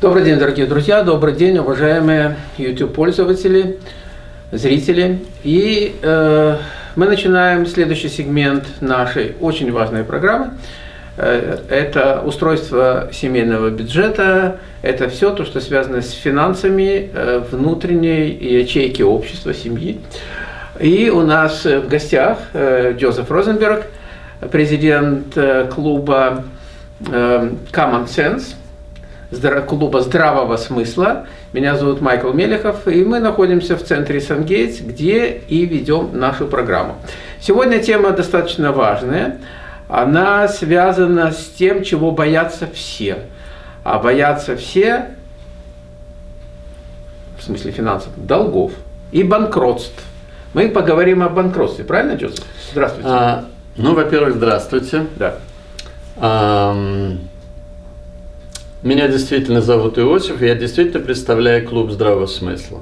Добрый день, дорогие друзья, добрый день, уважаемые YouTube-пользователи, зрители. И э, мы начинаем следующий сегмент нашей очень важной программы. Э, это устройство семейного бюджета, это все то, что связано с финансами э, внутренней ячейки общества, семьи. И у нас в гостях э, Джозеф Розенберг, президент клуба Common Sense, клуба здравого смысла. Меня зовут Майкл Мелехов, и мы находимся в центре Сангейтс, где и ведем нашу программу. Сегодня тема достаточно важная. Она связана с тем, чего боятся все. А боятся все, в смысле финансов, долгов и банкротств. Мы поговорим о банкротстве, правильно, Джозеф? Здравствуйте. А, ну, во-первых, здравствуйте. Да. А, меня действительно зовут Иосиф, я действительно представляю клуб здравого смысла.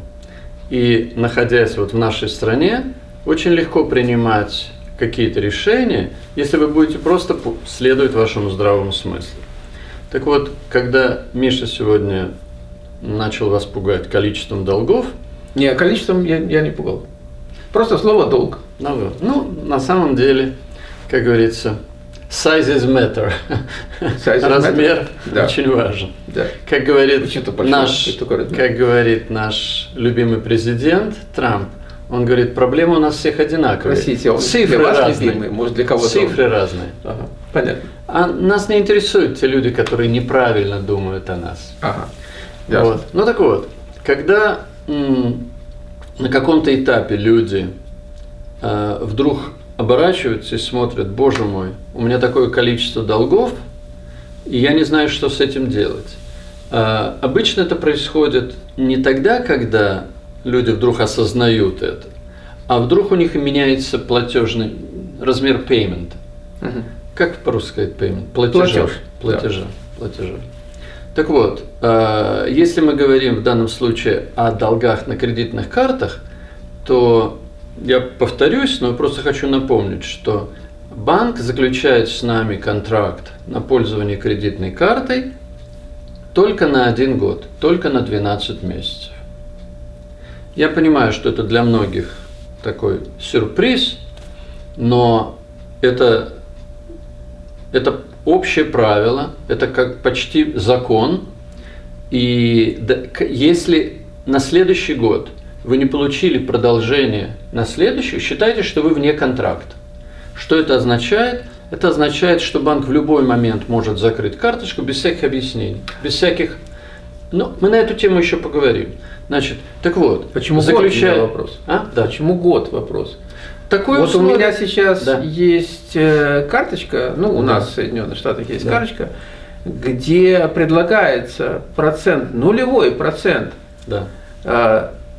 И находясь вот в нашей стране, очень легко принимать какие-то решения, если вы будете просто следовать вашему здравому смыслу. Так вот, когда Миша сегодня начал вас пугать количеством долгов... Не, количеством я, я не пугал. Просто слово «долг». Ну, ну, на самом деле, как говорится, Sizes matter. Size Размер matter. очень важен. Да. Как говорит наш, как говорит наш любимый президент Трамп, он говорит, проблемы у нас всех одинаковые. Простите, он Цифры для вас разные. любимый, может для кого-то. Цифры он... разные. Ага, понятно. А нас не интересуют те люди, которые неправильно думают о нас. Ага. Вот. Ну так вот, когда на каком-то этапе люди э, вдруг оборачиваются и смотрят, боже мой, у меня такое количество долгов, и я не знаю, что с этим делать. А, обычно это происходит не тогда, когда люди вдруг осознают это, а вдруг у них меняется платежный размер payment. Угу. Как по-русски сказать payment? Платежа. Платеж. Платежа. Да. Платежа. Так вот, а, если мы говорим в данном случае о долгах на кредитных картах, то я повторюсь, но просто хочу напомнить, что банк заключает с нами контракт на пользование кредитной картой только на один год, только на 12 месяцев. Я понимаю, что это для многих такой сюрприз, но это, это общее правило, это как почти закон. И если на следующий год – вы не получили продолжение на следующую, считайте, что вы вне контракта. Что это означает? Это означает, что банк в любой момент может закрыть карточку без всяких объяснений, без всяких... Но мы на эту тему еще поговорим. Значит, так вот, почему заключая... год вопрос? А? Да. Почему год вопрос? Такой вот условие... у меня сейчас да. есть э, карточка, ну у да. нас в Соединенных Штатах есть да. карточка, где предлагается процент, нулевой процент да.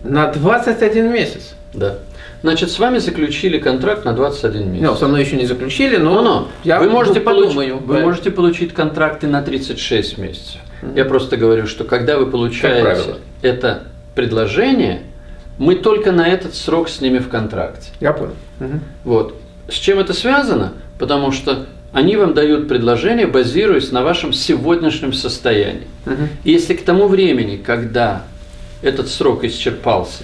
На 21 месяц. Да. Значит, с вами заключили контракт на 21 месяц. Ну, со мной еще не заключили, но, но, я вы можете, подумаю, получить, вы можете получить контракты на 36 месяцев. Mm-hmm. Я просто говорю, что когда вы получаете это предложение, мы только на этот срок с ними в контракте. Я понял. Угу. Вот. С чем это связано? Потому что они вам дают предложение, базируясь на вашем сегодняшнем состоянии. Угу. Если к тому времени, когда этот срок исчерпался,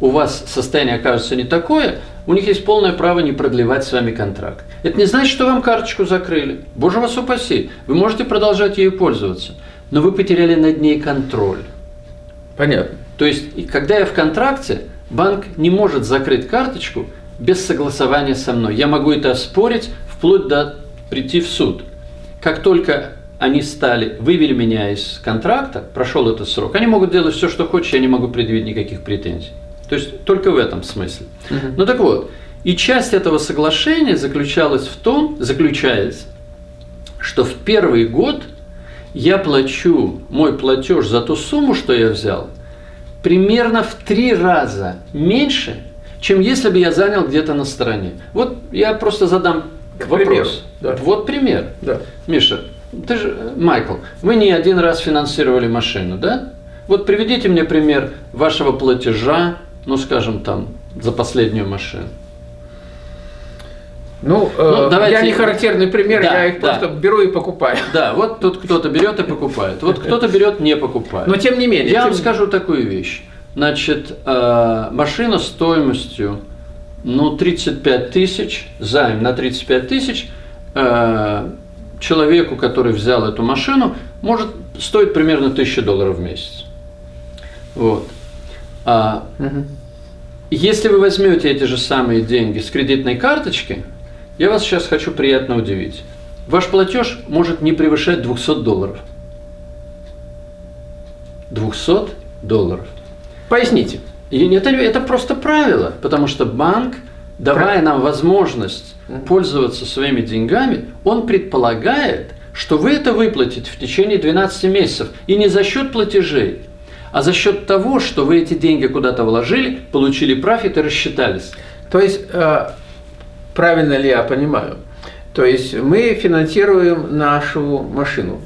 у вас состояние окажется не такое, у них есть полное право не продлевать с вами контракт. Это не значит, что вам карточку закрыли. Боже вас упаси. Вы можете продолжать ею пользоваться, но вы потеряли над ней контроль. Понятно. То есть, когда я в контракте, банк не может закрыть карточку без согласования со мной. Я могу это оспорить вплоть до прийти в суд. Как только они стали, вывели меня из контракта, прошел этот срок, они могут делать все, что хочешь, я не могу предъявить никаких претензий. То есть только в этом смысле. Угу. Ну так вот, и часть этого соглашения заключалась в том, заключается, что в первый год я плачу мой платеж за ту сумму, что я взял, примерно в три раза меньше, чем если бы я занял где-то на стороне. Вот я просто задам К вопрос. Примеру, да. Вот пример. Да. Миша, ты же, Майкл, вы не один раз финансировали машину, да? Вот приведите мне пример вашего платежа, ну, скажем, там, за последнюю машину. Ну, Ну, э, давайте- я не характерный пример, Да, я их да. просто беру и покупаю. Да, вот тут кто-то берет и покупает, вот кто-то берет не покупает. Но тем не менее. Я вам тем- скажу такую вещь. Значит, э, машина стоимостью ну, 35 тысяч, займ на 35 тысяч, э, человеку, который взял эту машину, может стоить примерно 1000 долларов в месяц. Вот. А Мгм. если вы возьмете эти же самые деньги с кредитной карточки, я вас сейчас хочу приятно удивить. Ваш платеж может не превышать 200 долларов. 200 долларов. Поясните. И это, это просто правило, потому что банк, давая нам возможность пользоваться своими деньгами, он предполагает, что вы это выплатите в течение 12 месяцев. И не за счет платежей, а за счет того, что вы эти деньги куда-то вложили, получили профит и рассчитались. То есть, э, правильно ли я понимаю? То есть мы финансируем нашу машину.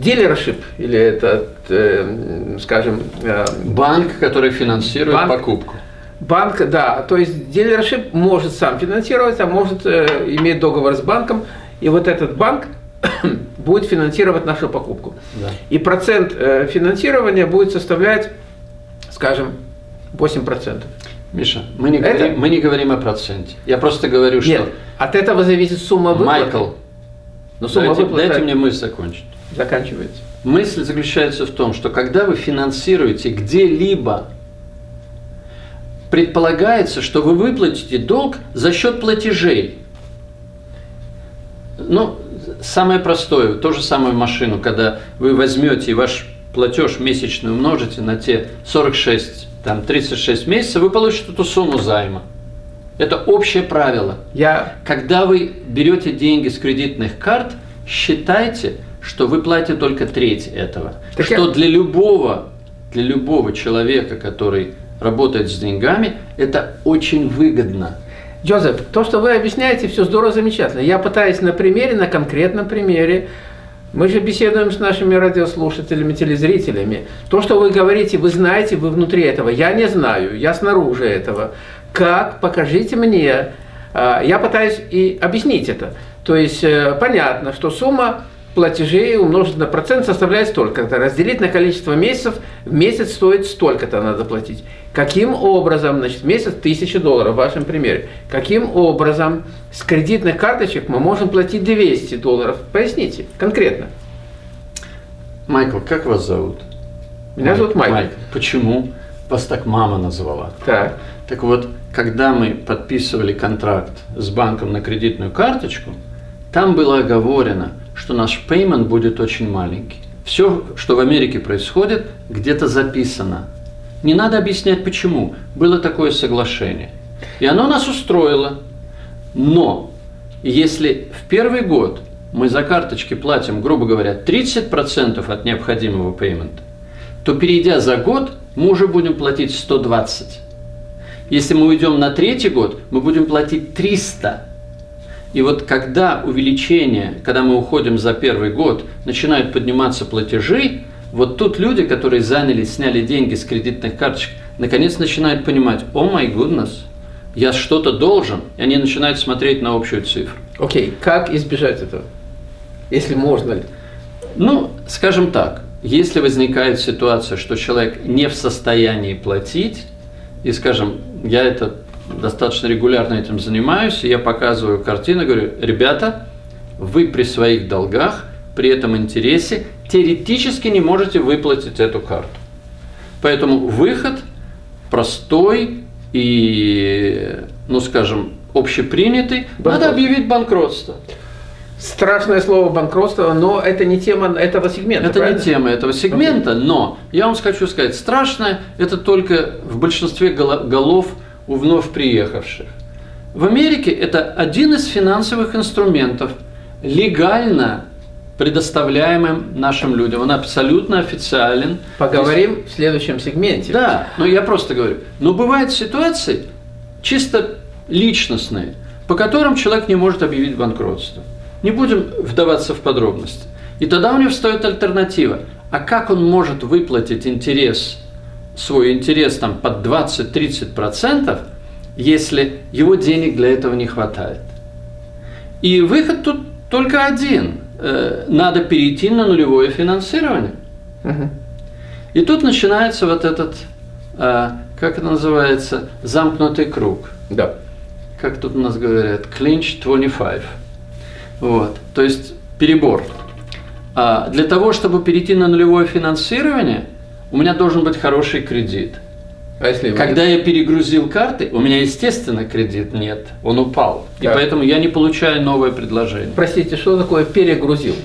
Дилершип или это, э, скажем, э, Банк, который финансирует Банк. покупку. Банк, да, то есть дилершип может сам финансировать, а может э, иметь договор с банком, и вот этот банк будет финансировать нашу покупку. Да. И процент э, финансирования будет составлять, скажем, 8%. Миша, мы не, Это- говорим, мы не говорим о проценте. Я просто говорю, что Нет, от этого зависит сумма выплаты. Майкл, Но сумма дайте, выплаты дайте мне мысль закончить. Заканчивается. Мысль заключается в том, что когда вы финансируете где-либо, предполагается, что вы выплатите долг за счет платежей. Ну, самое простое, то же самое в машину, когда вы возьмете и ваш платеж месячный умножите на те 46, там 36 месяцев, вы получите эту сумму займа. Это общее правило. Я Когда вы берете деньги с кредитных карт, считайте, что вы платите только треть этого. Так что я- для любого, для любого человека, который работает с деньгами, это очень выгодно. Джозеф, то, что вы объясняете, все здорово, замечательно. Я пытаюсь на примере, на конкретном примере. Мы же беседуем с нашими радиослушателями, телезрителями. То, что вы говорите, вы знаете, вы внутри этого. Я не знаю, я снаружи этого. Как? Покажите мне. А, Я пытаюсь и объяснить это. То есть э, понятно, что сумма платежей умножить на процент составляет столько-то. Разделить на количество месяцев, в месяц стоит столько-то надо платить. Каким образом, значит, месяц 1000 долларов в вашем примере. Каким образом с кредитных карточек мы можем платить 200 долларов? Поясните конкретно. Майкл, как вас зовут? Меня зовут Майкл. Почему? Вас так мама назвала. Так. Так вот, когда мы подписывали контракт с банком на кредитную карточку, там было оговорено, что наш payment будет очень маленький. Все, что в Америке происходит, где-то записано. Не надо объяснять почему. Было такое соглашение. И оно нас устроило. Но если в первый год мы за карточки платим, грубо говоря, 30% от необходимого пеймента, то перейдя за год, мы уже будем платить 120. Если мы уйдем на третий год, мы будем платить 300. И вот когда увеличение, когда мы уходим за первый год, начинают подниматься платежи, вот тут люди, которые заняли, сняли деньги с кредитных карточек, наконец начинают понимать, о май goodness, я что-то должен, и они начинают смотреть на общую цифру. Окей, как избежать этого? Если можно ли? Ну, скажем так, если возникает ситуация, что человек не в состоянии платить, и, скажем, я это достаточно регулярно этим занимаюсь, и я показываю картину, говорю, ребята, вы при своих долгах, при этом интересе, теоретически не можете выплатить эту карту. Поэтому выход простой и, ну, скажем, общепринятый, надо Банкрот. объявить банкротство. Страшное слово банкротство, но это не тема этого сегмента. Это правильно? не тема этого сегмента, но я вам хочу сказать, страшное это только в большинстве голо- голов у вновь приехавших. В Америке это один из финансовых инструментов, легально предоставляемым нашим людям. Он абсолютно официален. Поговорим в следующем сегменте. Да, но я просто говорю. Но бывают ситуации чисто личностные, по которым человек не может объявить банкротство. Не будем вдаваться в подробности. И тогда у него встает альтернатива. А как он может выплатить интерес, свой интерес там под 20-30%, если его денег для этого не хватает? И выход тут только один. Э, надо перейти на нулевое финансирование. Угу. И тут начинается вот этот, э, как это называется, замкнутый круг. Да. Как тут у нас говорят, clinch 25. Вот. То есть перебор. А для того, чтобы перейти на нулевое финансирование, у меня должен быть хороший кредит. А если Когда я перегрузил карты, у меня, естественно, кредит нет, он упал. Так. И поэтому я не получаю новое предложение. Простите, что такое перегрузил?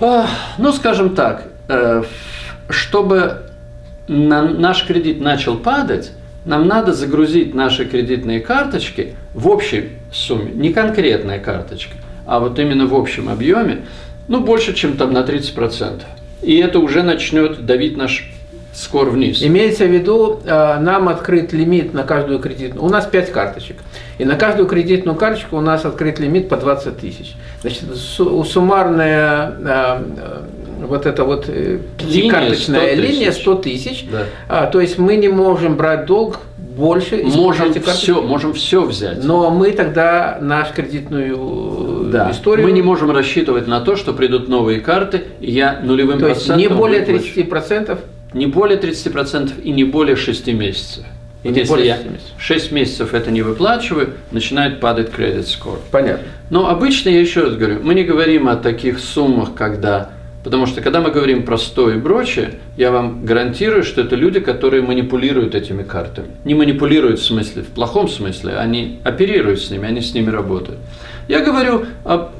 А, ну, скажем так, э, чтобы наш кредит начал падать, нам надо загрузить наши кредитные карточки в общей сумме, не конкретная карточка, а вот именно в общем объеме, ну, больше, чем там на 30%. И это уже начнет давить наш скор вниз. Имеется в виду, э, нам открыт лимит на каждую кредитную. У нас 5 карточек. И на каждую кредитную карточку у нас открыт лимит по 20 тысяч. Значит, суммарная э, вот эта вот э, карточная линия 100 тысяч. Да. А, то есть мы не можем брать долг больше. Можем все, можем все взять. Но мы тогда нашу кредитную да. историю... Мы не можем рассчитывать на то, что придут новые карты, и я нулевым то процентом... не более 30 процентов? Не более 30 процентов и не более 6 месяцев. И не если я 6 месяцев это не выплачиваю, начинает падать кредит скоро. Понятно. Но обычно, я еще раз говорю, мы не говорим о таких суммах, когда Потому что когда мы говорим про 100 и прочее, я вам гарантирую, что это люди, которые манипулируют этими картами. Не манипулируют в смысле, в плохом смысле, они оперируют с ними, они с ними работают. Я говорю о,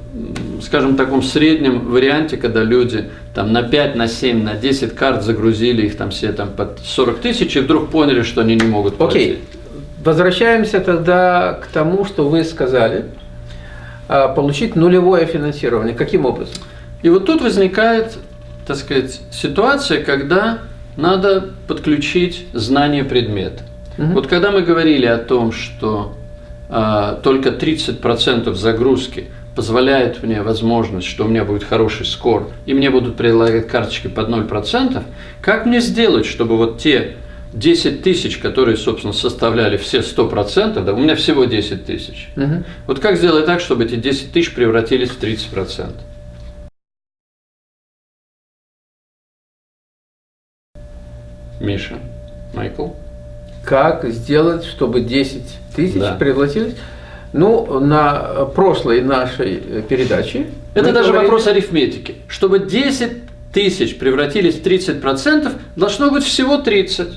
скажем, таком среднем варианте, когда люди там на 5, на 7, на 10 карт загрузили их там все там под 40 тысяч и вдруг поняли, что они не могут платить. Окей, okay. возвращаемся тогда к тому, что вы сказали, а, получить нулевое финансирование. Каким образом? И вот тут возникает, так сказать, ситуация, когда надо подключить знание предмета. Угу. Вот когда мы говорили о том, что а, только 30% загрузки позволяет мне возможность, что у меня будет хороший скор, и мне будут предлагать карточки под 0%, как мне сделать, чтобы вот те 10 тысяч, которые, собственно, составляли все 100%, да, у меня всего 10 тысяч. Угу. Вот как сделать так, чтобы эти 10 тысяч превратились в 30%? Миша, Майкл. Как сделать, чтобы 10 тысяч да. превратились? Ну, на прошлой нашей передаче... Это даже говорили... вопрос арифметики. Чтобы 10 тысяч превратились в 30%, должно быть всего 30.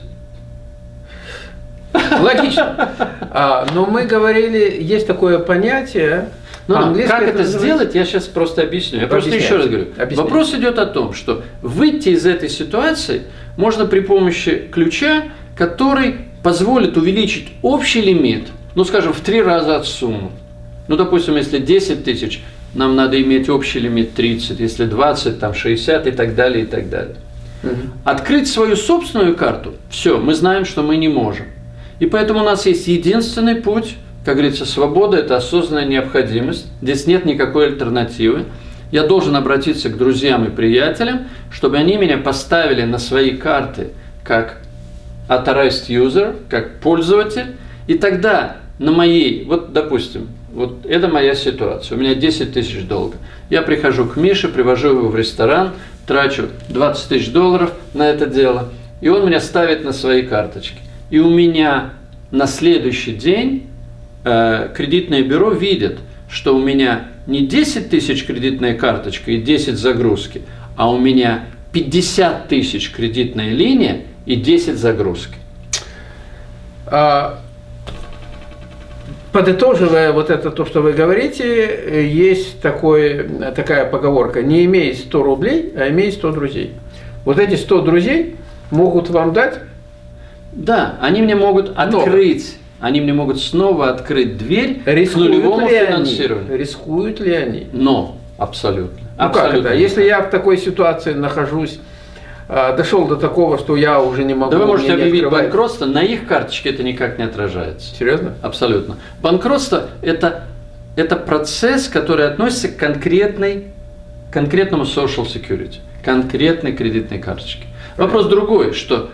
Логично. А, но мы говорили, есть такое понятие, ну, ну как это, это сделать, я сейчас просто объясню. Я просто еще раз говорю. Объясняй. Вопрос идет о том, что выйти из этой ситуации можно при помощи ключа, который позволит увеличить общий лимит, ну, скажем, в три раза от суммы. Ну, допустим, если 10 тысяч, нам надо иметь общий лимит 30, если 20, там 60 и так далее, и так далее. Угу. Открыть свою собственную карту, все, мы знаем, что мы не можем. И поэтому у нас есть единственный путь, как говорится, свобода – это осознанная необходимость, здесь нет никакой альтернативы я должен обратиться к друзьям и приятелям, чтобы они меня поставили на свои карты как authorized user, как пользователь, и тогда на моей, вот допустим, вот это моя ситуация, у меня 10 тысяч долга. Я прихожу к Мише, привожу его в ресторан, трачу 20 тысяч долларов на это дело, и он меня ставит на свои карточки. И у меня на следующий день э, кредитное бюро видит, что у меня не 10 тысяч кредитная карточка и 10 загрузки, а у меня 50 тысяч кредитная линия и 10 загрузки. А, подытоживая вот это то, что вы говорите, есть такой, такая поговорка, не имей 100 рублей, а имей 100 друзей. Вот эти 100 друзей могут вам дать? Да, они мне могут открыть они мне могут снова открыть дверь Рискуют к нулевому ли финансированию. Они? Рискуют ли они? Но, абсолютно. Ну абсолютно как это? Если я в такой ситуации нахожусь, а, дошел до такого, что я уже не могу. Да вы можете объявить банкротство, на их карточке это никак не отражается. Серьезно? Абсолютно. Банкротство это, это процесс, который относится к конкретной конкретному social security, конкретной кредитной карточке. Вопрос другой, что,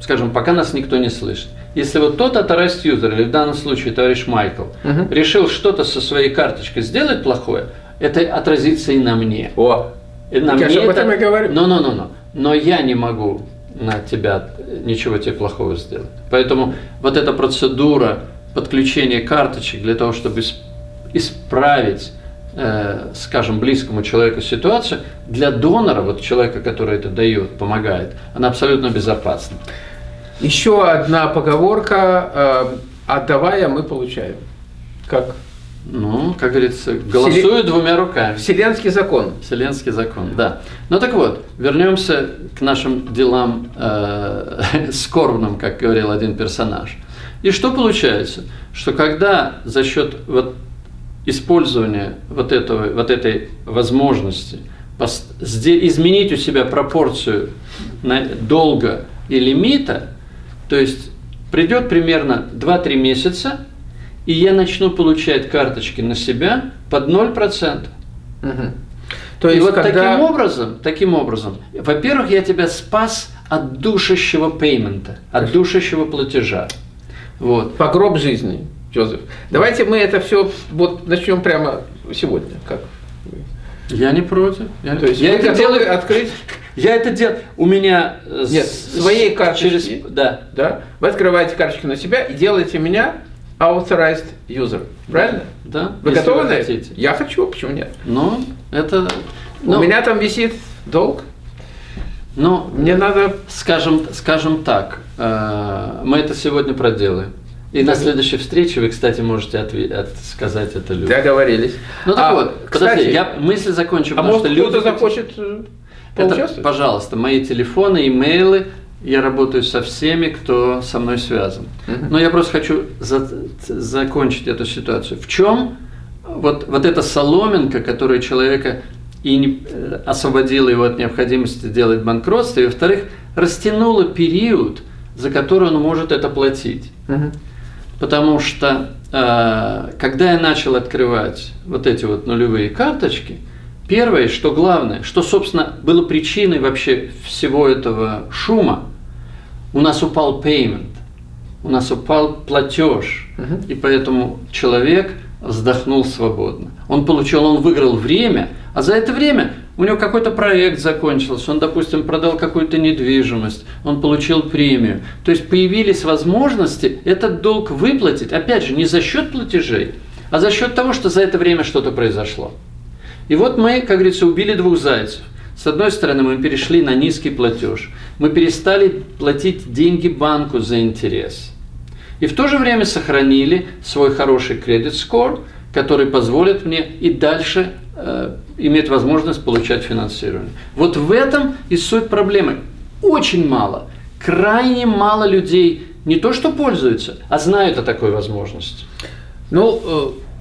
скажем, пока нас никто не слышит. Если вот тот authorized user, или в данном случае товарищ Майкл, Мгм. решил что-то со своей карточкой сделать плохое, это отразится и на мне. О, И на Так мне об этом это- и говорю. Но, но, но, но. Но я не могу на тебя ничего тебе плохого сделать. Поэтому вот эта процедура подключения карточек для того, чтобы ис- исправить, э, скажем, близкому человеку ситуацию, для донора, вот человека, который это дает, помогает, она абсолютно безопасна. Еще одна поговорка. э, Отдавая, мы получаем. Как Ну, как говорится, голосую двумя руками. вселенский закон. Вселенский закон, да. Ну так вот, вернемся к нашим делам э, скорбным, как говорил один персонаж. И что получается? Что когда за счет вот использования вот, этого, вот этой возможности изменить у себя пропорцию долга и лимита, то есть придет примерно 2-3 месяца, и я начну получать карточки на себя под 0%. Мгм. То и есть, вот когда... таким образом, таким образом, во-первых, я тебя спас от душащего пеймента, от душащего платежа. Вот. По гроб жизни, Джозеф. Давайте мы это все вот начнем прямо сегодня. Как? Я не против. Я, То есть я вы это делаю. открыть, Я это делаю. У меня э, Нет, с- своей карточки. через да. да? Вы открываете карточку на себя и делаете меня authorized user. Правильно? Да. Вы если готовы на это? Я хочу, почему нет? Ну, это. У ну, меня там висит долг. Ну, Мне надо скажем, скажем так, э, мы это сегодня проделаем. И на следующей встрече вы, кстати, можете от- сказать это людям. договорились. Ну так А, вот, кстати, подожди, я мысль закончу, а может что кто-то захочет э, Это, пожалуйста, мои телефоны, имейлы. Я работаю со всеми, кто со мной связан. Но я просто хочу за- закончить эту ситуацию. В чем вот, вот эта соломинка, которая человека и не, э, освободила его от необходимости делать банкротство, и, во-вторых, растянула период, за который он может это платить. Мгм. Потому что э, когда я начал открывать вот эти вот нулевые карточки, первое, что главное, что, собственно, было причиной вообще всего этого шума, у нас упал payment, у нас упал платеж, Мгм. и поэтому человек вздохнул свободно. Он получил, он выиграл время, а за это время у него какой-то проект закончился, он, допустим, продал какую-то недвижимость, он получил премию. То есть появились возможности этот долг выплатить, опять же, не за счет платежей, а за счет того, что за это время что-то произошло. И вот мы, как говорится, убили двух зайцев. С одной стороны, мы перешли на низкий платеж. Мы перестали платить деньги банку за интерес. И в то же время сохранили свой хороший кредит скор, который позволит мне и дальше э, иметь возможность получать финансирование. Вот в этом и суть проблемы. Очень мало, крайне мало людей не то что пользуются, а знают о такой возможности. Ну,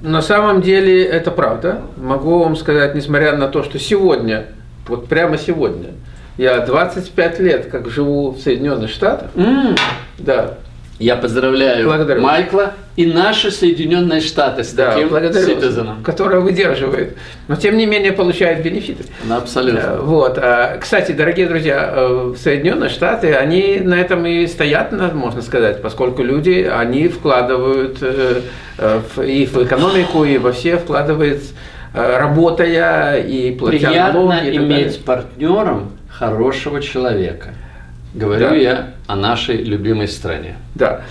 э, на самом деле это правда. Могу вам сказать, несмотря на то, что сегодня, вот прямо сегодня, я 25 лет как живу в Соединенных Штатах, М, да, Я поздравляю Благодарю. Майкла и наши Соединенные Штаты с да, таким citizen. которая выдерживает, но тем не менее получает бенефиты. Ну, Абсолютно. Э, Вот. а, Кстати, дорогие друзья, э, Соединенные Штаты, они на этом и стоят, можно сказать, поскольку люди, они вкладывают э, и в экономику, и во все вкладывают, работая и платя Приятно налоги. далее. иметь партнером хорошего человека. Говорю Да. я о нашей любимой стране. Да.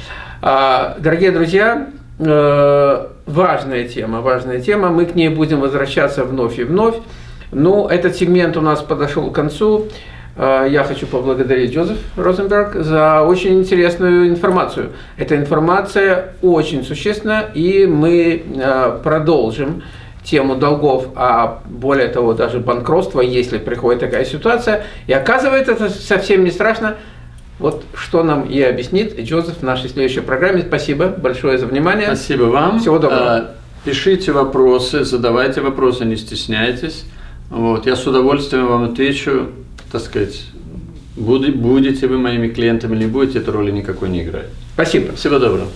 А, Дорогие друзья, э, важная тема, важная тема. Мы к ней будем возвращаться вновь и вновь. Ну, этот сегмент у нас подошел к концу. Э, Я хочу поблагодарить Джозеф Розенберг за очень интересную информацию. Эта информация очень существенна, и мы э, продолжим тему долгов, а более того, даже банкротства, если приходит такая ситуация. И оказывается, это совсем не страшно. Вот что нам и объяснит Джозеф в нашей следующей программе. Спасибо большое за внимание. Спасибо вам. Всего доброго. Э, Пишите вопросы, задавайте вопросы, не стесняйтесь. Вот, я с удовольствием вам отвечу, так сказать, будете вы моими клиентами или не будете, эта роли никакой не играет. Спасибо. Всего доброго.